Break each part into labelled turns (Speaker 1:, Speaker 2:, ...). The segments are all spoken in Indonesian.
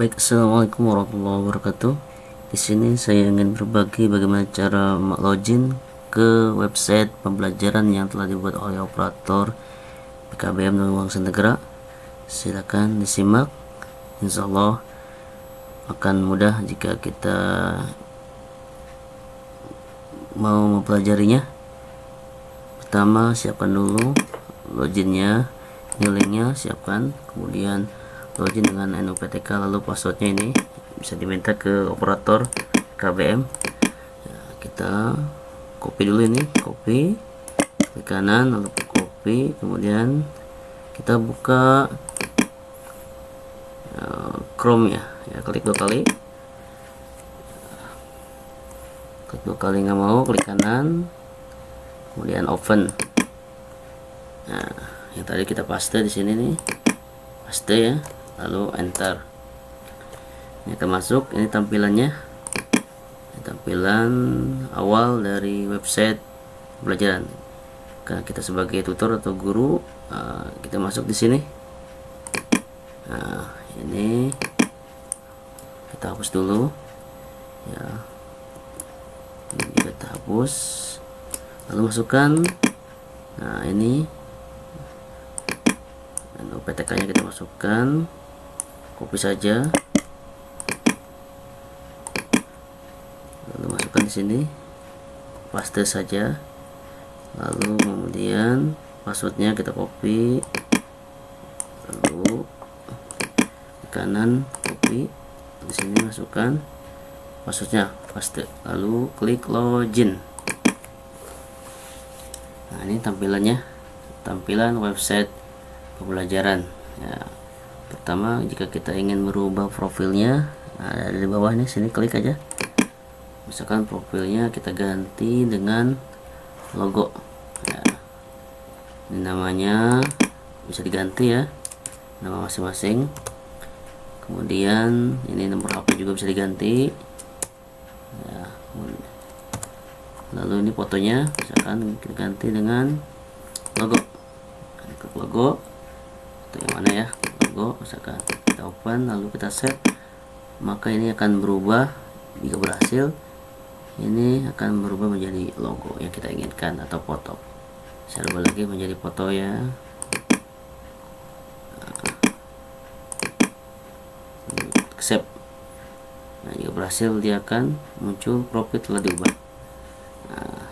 Speaker 1: Baik, assalamualaikum warahmatullahi wabarakatuh. Di sini saya ingin berbagi bagaimana cara login ke website pembelajaran yang telah dibuat oleh operator PKBM dan Uang Senegara. Silakan disimak. Insya Allah akan mudah jika kita mau mempelajarinya. Pertama, siapkan dulu loginnya, ini linknya, siapkan. Kemudian login dengan NUPTK lalu passwordnya ini bisa diminta ke operator KBM ya, kita copy dulu ini copy ke kanan lalu copy kemudian kita buka uh, Chrome ya. Ya klik dua kali. Klik dua kali nggak mau klik kanan kemudian open. Nah yang tadi kita paste di sini nih. Paste ya lalu enter. Ini akan masuk ini tampilannya. Ini tampilan awal dari website pelajaran karena kita sebagai tutor atau guru uh, kita masuk di sini. Nah ini kita hapus dulu. Ya. Ini kita hapus. Lalu masukkan. Nah ini. Dan OPTK nya kita masukkan copy saja. Lalu masukkan di sini. Paste saja. Lalu kemudian passwordnya kita copy. Lalu di kanan copy. Di sini masukkan passwordnya paste. Lalu klik login. Nah ini tampilannya. Tampilan website pembelajaran. Ya pertama jika kita ingin merubah profilnya ada di bawah nih sini klik aja. Misalkan profilnya kita ganti dengan logo. Ya. ini namanya bisa diganti ya nama masing-masing. Kemudian ini nomor HP juga bisa diganti. Ya lalu ini fotonya misalkan kita ganti dengan logo. Klik logo. Atau yang mana ya logo misalkan kita open lalu kita set maka ini akan berubah jika berhasil ini akan berubah menjadi logo yang kita inginkan atau foto. Saya ubah lagi menjadi foto ya. Accept. Nah jika berhasil dia akan muncul profil telah diubah. Nah,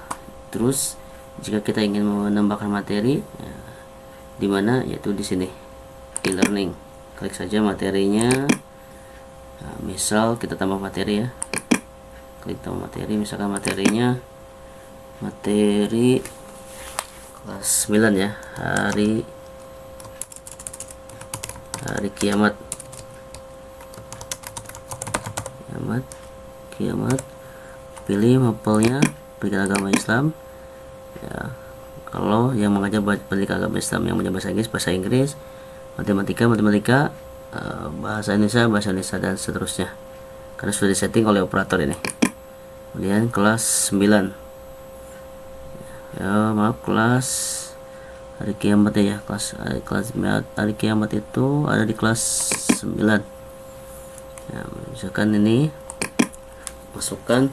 Speaker 1: terus jika kita ingin menambahkan materi ya, di mana? Yaitu di sini e-learning klik saja materinya. Nah, misal kita tambah materi ya. Klik tambah materi misalkan materinya. Materi kelas 9 ya. Hari hari kiamat. Kiamat kiamat. Pilih mapelnya pilih agama Islam. Ya kalau yang mengajar pendidikan agama Islam yang mengajar bahasa Inggris bahasa Inggris matematika matematika uh, bahasa Indonesia bahasa Indonesia dan seterusnya. Karena sudah disetting oleh operator ini. Kemudian kelas 9 ya maaf kelas hari kiamat ya kelas hari, kelas hari kiamat itu ada di kelas 9 ya, misalkan ini masukkan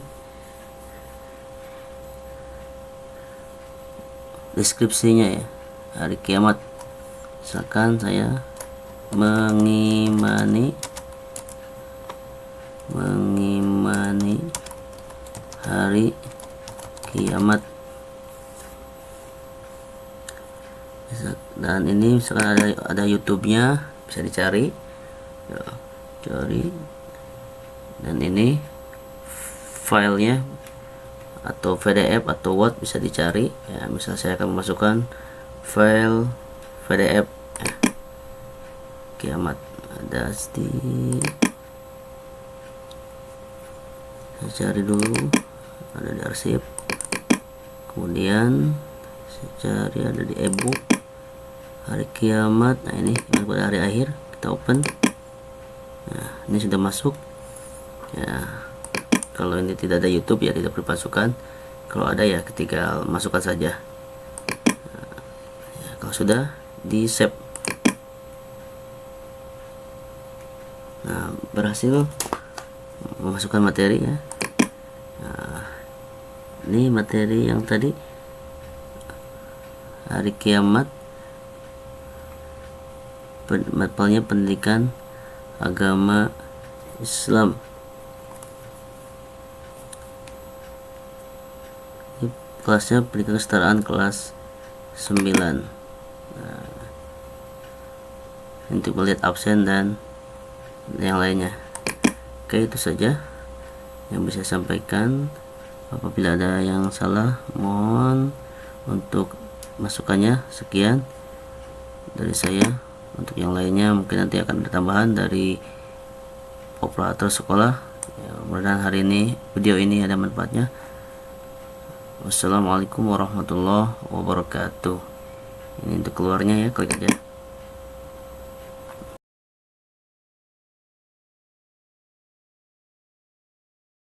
Speaker 1: deskripsinya ya hari kiamat misalkan saya mengimani mengimani hari kiamat. Dan ini misalkan ada ada YouTube-nya bisa dicari. Ya, cari. Dan ini filenya atau PDF atau Word bisa dicari. Ya misal saya akan memasukkan file Ya. kiamat ada di saya cari dulu. Ada di arsip. Kemudian saya cari ada di ebook. Hari kiamat. Nah ini pada hari akhir. Kita open. Nah ini sudah masuk. Ya. Kalau ini tidak ada YouTube ya tidak perlu masukkan kalau ada ya ketika masukkan saja. Nah, ya, kalau sudah di save. Nah berhasil memasukkan materi ya. Nah, ini materi yang tadi. Hari kiamat. Mapelnya pendidikan agama Islam. Ini kelasnya pendidikan kesetaraan kelas 9 nah, untuk melihat absen dan yang lainnya. Oke itu saja yang bisa saya sampaikan. Apabila ada yang salah mohon untuk masukannya. Sekian dari saya. Untuk yang lainnya mungkin nanti akan ada tambahan dari operator sekolah. Ya, mudah-mudahan hari ini video ini ada manfaatnya. Wassalamualaikum warahmatullahi wabarakatuh. Ini untuk keluarnya ya klik aja